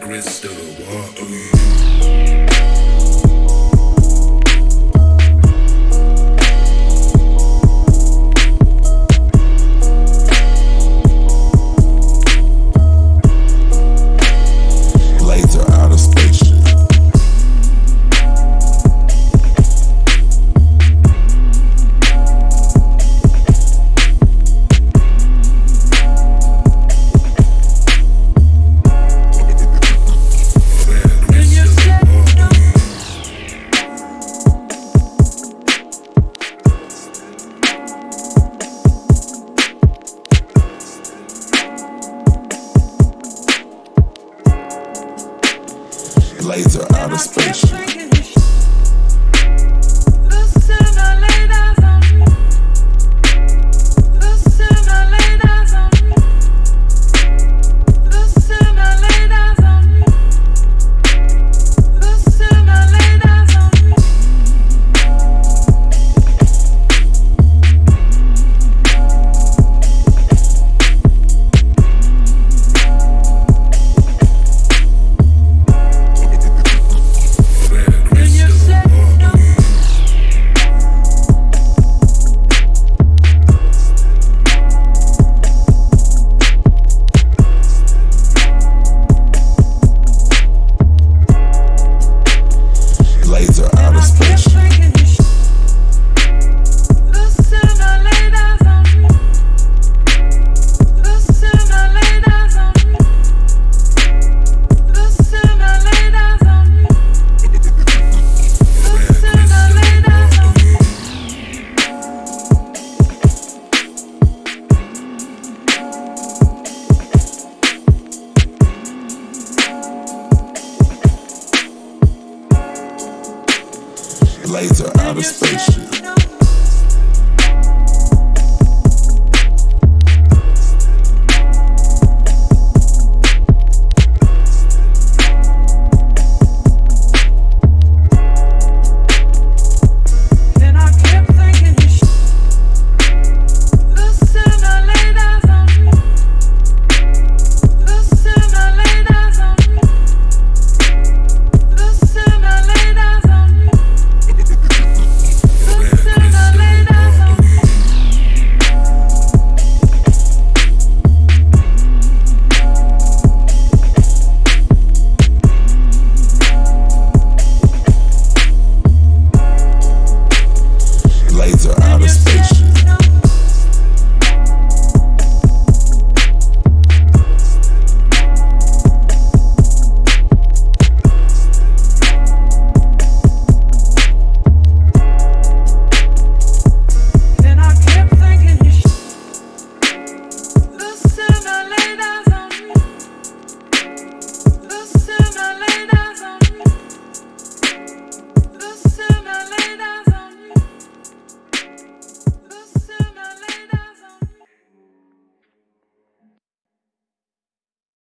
crystal water. Laser out of spaceship. Laser out of spaceship.